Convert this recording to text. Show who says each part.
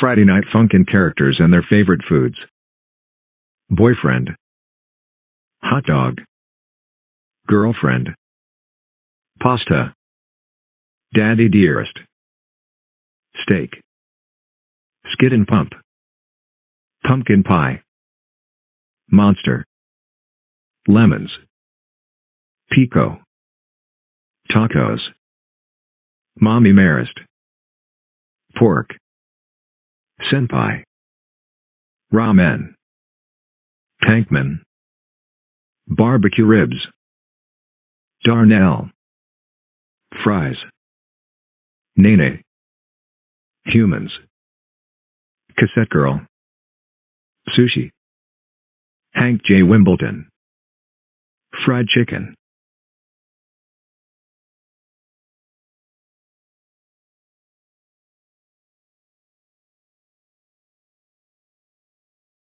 Speaker 1: Friday Night Funkin' characters and their favorite foods. Boyfriend. Hot dog. Girlfriend. Pasta. Daddy dearest. Steak. Skid and pump. Pumpkin pie. Monster. Lemons. Pico. Tacos. Mommy Mearest. Pork. Senpai. Ramen. Tankman. Barbecue ribs. Darnell. Fries. Nene. Humans. Cassette Girl. Sushi. Hank J. Wimbleton. Fried chicken.